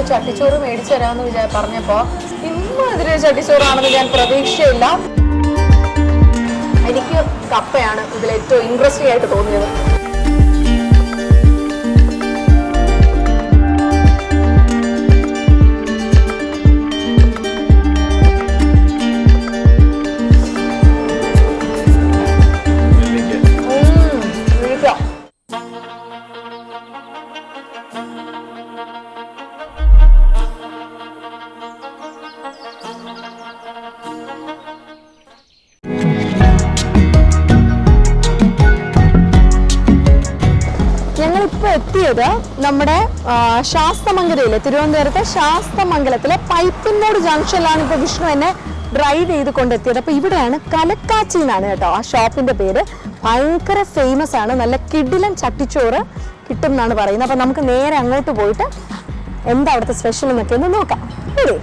ഒരു ചട്ടിച്ചോറ് മേടിച്ചു തരാമെന്ന് വിചാ പറഞ്ഞപ്പോ ഇമ്മാതിരി ചട്ടിച്ചോറാണെന്ന് ഞാൻ പ്രതീക്ഷയില്ല. എനിക്ക് കപ്പയാണ് ഇതിൽ ഏറ്റവും ഇൻട്രസ്റ്റിംഗ് ആയിട്ട് തോന്നിയത്. എത്തിയത് നമ്മുടെ ശാസ്തമംഗലയിലെ തിരുവനന്തപുരത്തെ ശാസ്തമംഗലത്തിലെ പൈപ്പിന്നോട് ജംഗ്ഷനിലാണ് ഇപ്പൊ വിഷ്ണു എന്നെ ഡ്രൈവ് ചെയ്ത് കൊണ്ടെത്തിയത്. അപ്പൊ ഇവിടെയാണ് കലക്കാച്ചി എന്നാണ് കേട്ടോ ആ ഷോപ്പിന്റെ പേര്. ഭയങ്കര ഫേമസ് ആണ് നല്ല കിടിലൻ ചട്ടിച്ചോറ് കിട്ടും എന്നാണ് പറയുന്നത്. അപ്പൊ നമുക്ക് നേരെ അങ്ങോട്ട് പോയിട്ട് എന്താ അവിടുത്തെ സ്പെഷ്യൽ എന്നൊക്കെ ഒന്ന് നോക്കാം. ശരി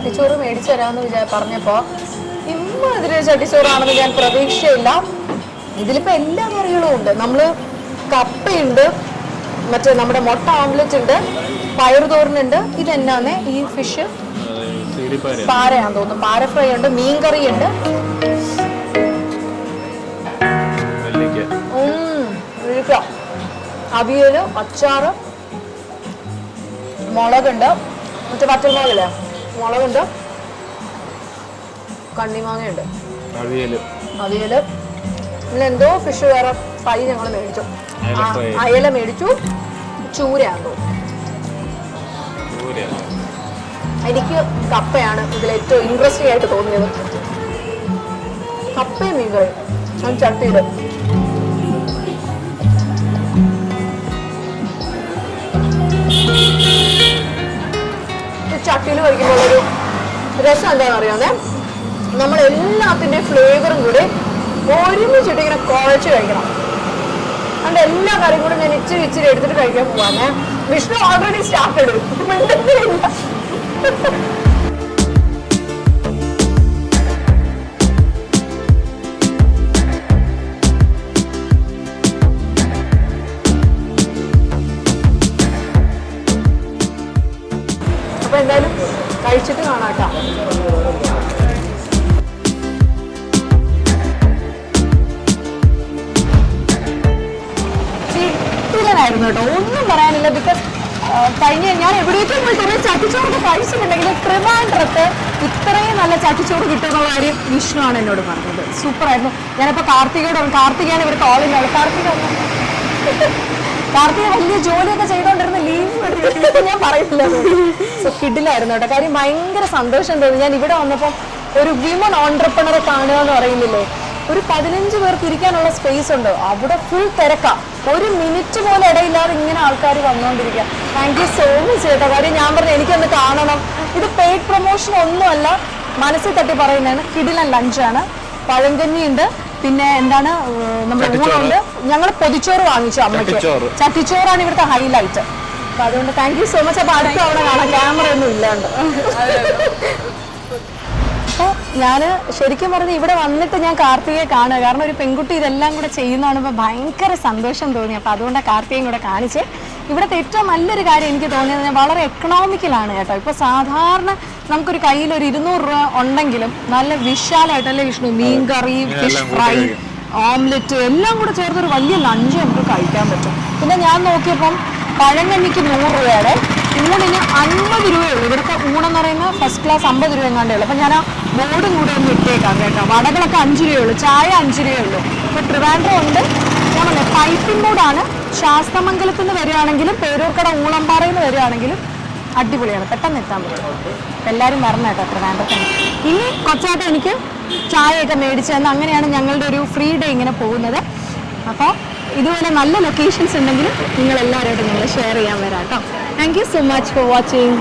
ചട്ടിച്ചോറ് മേടിച്ചു തരാമെന്ന് വിചാ പറഞ്ഞപ്പോ ഇമ്മാതിരി ചട്ടിച്ചോറാണെന്ന് ഞാൻ പ്രതീക്ഷയില്ല. ഇതിലിപ്പോ എല്ലാ കറികളും ഉണ്ട്. നമ്മൾ കപ്പയുണ്ട് മറ്റേ നമ്മുടെ മുട്ട ഓംലെറ്റ് ഉണ്ട് പയറുതോരനുണ്ട് ഇതെന്നാന്ന് ഈ ഫിഷ് പാരയാന്ന് തോന്നുന്നു. പാര ഫ്രൈ ഉണ്ട് മീൻ കറി ഉണ്ട്. അവിയൽ അച്ചാറ് മുളകുണ്ട്. മറ്റേ പച്ചമുളകില്ലേ മുളകുണ്ട്. കണ്ണിമാങ്ങയുണ്ട്. അവിയൽ. അവിയൽ. പിന്നെ എന്തോ ഫിഷ് വേറെ ഫ്രൈ ഞങ്ങൾ മേടിച്ചു. അയല മേടിച്ചു. ചൂരയാണോ എനിക്ക് കപ്പയാണ് ഇതിൽ ഏറ്റവും ഇൻട്രസ്റ്റിംഗ് ആയിട്ട് തോന്നിയത്. കപ്പയും മീൻകറി അത് ചട്ടിയിൽ കഴിക്കുമ്പോൾ ഒരു രസം എന്താണെന്ന് അറിയാമേ? നമ്മൾ എല്ലാത്തിന്റെയും ഫ്ലേവറും കൂടി ഒരുമിച്ചിട്ട് ഇങ്ങനെ കുഴച്ച് കഴിക്കണം. അതുകൊണ്ട് എല്ലാ കറിയും കൂടെ ഞാൻ ഇച്ചിരി ഇച്ചിരി എടുത്തിട്ട് കഴിക്കാൻ പോവാണേ വിഷ്ണു ഓൾറെഡി സ്റ്റാർട്ട് എടുക്കും കാണാട്ടോ കേട്ടോ. ഒന്നും പറയാനില്ല ബിക്കോസ് കഴിഞ്ഞ ഞാൻ എവിടേക്കും പോയി കുറേ ചട്ടിച്ചോറൊക്കെ കഴിച്ചിട്ടുണ്ടെങ്കിൽ ട്രിവാൻഡ്രത്ത് ഇത്രയും നല്ല ചട്ടിച്ചോറ് കിട്ടുമെന്നുള്ള കാര്യം വിഷ്ണു ആണ് എന്നോട് പറഞ്ഞത്. സൂപ്പർ ആയിരുന്നു ഞാനിപ്പോ കാർത്തികയോട് കാർത്തികയാണ് ഇവർ കോളിലാണ് കാർത്തിക കാർത്തിക വലിയ ജോലിയൊക്കെ ചെയ്തോണ്ടിരുന്ന ലീവ് ഞാൻ പറയുന്നില്ല സോ കിഡിലായിരുന്നു കേട്ടോ. കാര്യം ഭയങ്കര സന്തോഷം തോന്നി. ഞാൻ ഇവിടെ വന്നപ്പോൾ ഒരു വിമൺ ഓണ്ടർപ്രണറെ കാണുക എന്ന് പറയുന്നില്ലേ? ഒരു പതിനഞ്ച് പേർക്ക് ഇരിക്കാനുള്ള സ്പേസ് ഉണ്ട്. അവിടെ ഫുൾ തിരക്കാ. ഒരു മിനിറ്റ് പോലും ഇടയില്ലാതെ ഇങ്ങനെ ആൾക്കാർ വന്നുകൊണ്ടിരിക്കുക താങ്ക് യു സോ മച്ച് കേട്ടോ. കാര്യം ഞാൻ പറഞ്ഞു എനിക്കൊന്ന് കാണണം. ഇത് പെയ്ഡ് പ്രൊമോഷൻ ഒന്നുമല്ല. മനസ്സിൽ തട്ടി പറയുന്നതാണ്. കിടിലൻ ലഞ്ചാണ് പഴങ്കഞ്ഞിയുണ്ട്. പിന്നെ എന്താണ് നമ്മൾ നമ്മുടെ. ഊണുണ്ട്. ഞങ്ങൾ പൊതിച്ചോറ് വാങ്ങിച്ചു അമ്മയ്ക്ക്. ചട്ടിച്ചോറ്. ചട്ടിച്ചോറാണ് ഇവിടുത്തെ ഹൈലൈറ്റ്. അപ്പൊ അതുകൊണ്ട് താങ്ക് യു സോ മച്ച് അപ്പൊ അടുത്ത അവിടെ കാണാം. ക്യാമറ ഒന്നും ഇല്ലാണ്ട്. അപ്പോൾ ഞാൻ ശരിക്കും പറഞ്ഞ് ഇവിടെ വന്നിട്ട് ഞാൻ കാർത്തികയെ കാണുക. കാരണം ഒരു പെൺകുട്ടി ഇതെല്ലാം കൂടെ ചെയ്യുന്നതാണ് ഇപ്പോൾ ഭയങ്കര സന്തോഷം തോന്നി. അപ്പോൾ അതുകൊണ്ട് കാർത്തികയും കൂടെ കാണിച്ച്. ഇവിടുത്തെ ഏറ്റവും നല്ലൊരു കാര്യം എനിക്ക് തോന്നിയത് ഞാൻ വളരെ എക്കണോമിക്കലാണ് കേട്ടോ. ഇപ്പോൾ സാധാരണ നമുക്കൊരു കയ്യിൽ ഒരു ഇരുന്നൂറ് രൂപ ഉണ്ടെങ്കിലും നല്ല വിശാലമായിട്ടല്ലേ വിഷ്ണു? മീൻ കറി ഫിഷ് ഫ്രൈ ഓംലെറ്റ് എല്ലാം കൂടെ ചേർത്തൊരു വലിയ ലഞ്ച് നമുക്ക് കഴിക്കാൻ പറ്റും. പിന്നെ ഞാൻ നോക്കിയപ്പം പഴങ്കഞ്ഞിക്ക് നൂറ് രൂപയുടെ ഊണിന് അൻപത് രൂപയുള്ളൂ. ഇവിടുത്തെ ഊണെന്ന് പറയുന്നത് ഫസ്റ്റ് ക്ലാസ് അമ്പത് രൂപ എങ്ങാണ്ടേ ഉള്ളൂ. അപ്പം ഞാൻ ആ ബോർഡും കൂടെ ഒന്ന് ഇട്ടേക്കാം കേട്ടോ. വടകളൊക്കെ അഞ്ച് രൂപയുള്ളൂ ചായ അഞ്ച് രൂപയുള്ളൂ. അപ്പോൾ ട്രിവാൻഡ്രം ഉണ്ട്. ഞാൻ പറഞ്ഞേ പൈപ്പിൻ ബോർഡാണ് ശാസ്തമംഗലത്ത് നിന്ന് വരികയാണെങ്കിലും പേരൂർക്കട ഊളംപാറയിൽ നിന്ന് വരികയാണെങ്കിലും അടിപൊളിയാണ്. പെട്ടെന്ന് എത്താൻ പറ്റും. എല്ലാവരും വരണം കേട്ടോ ട്രിവാൻഡ്രത്തിന് ഇനി കുറച്ചായിട്ട് എനിക്ക് ചായയൊക്കെ മേടിച്ചു തന്ന് അങ്ങനെയാണ് ഞങ്ങളുടെ ഒരു ഫ്രീ ഡേ ഇങ്ങനെ പോകുന്നത്. അപ്പോൾ ഇതുപോലെ നല്ല ലൊക്കേഷൻസ് ഉണ്ടെങ്കിൽ നിങ്ങൾ എല്ലാവരുമായിട്ട് നിങ്ങൾ ഷെയർ ചെയ്യാൻ വരാം കേട്ടോ. Thank you so much for watching